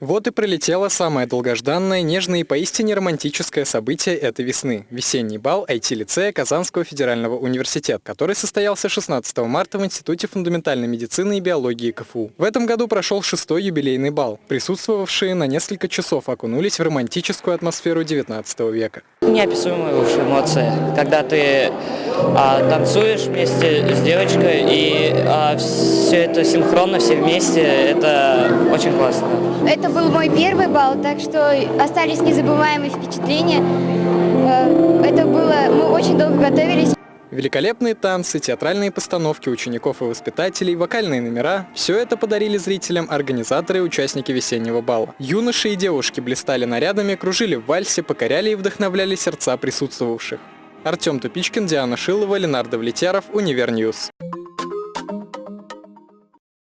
Вот и пролетело самое долгожданное, нежное и поистине романтическое событие этой весны – весенний бал IT-лицея Казанского федерального университета, который состоялся 16 марта в Институте фундаментальной медицины и биологии КФУ. В этом году прошел шестой юбилейный бал. Присутствовавшие на несколько часов окунулись в романтическую атмосферу 19 века. Неописуемые уж эмоции, когда ты а, танцуешь вместе с девочкой и а, все это синхронно, все вместе, это очень классно. Это был мой первый бал, так что остались незабываемые впечатления. Э, это было, мы очень долго готовились. Великолепные танцы, театральные постановки учеников и воспитателей, вокальные номера – все это подарили зрителям организаторы и участники весеннего бала. Юноши и девушки блистали нарядами, кружили в вальсе, покоряли и вдохновляли сердца присутствовавших. Артем Тупичкин, Диана Шилова, Ленар Довлетьяров, Univer News.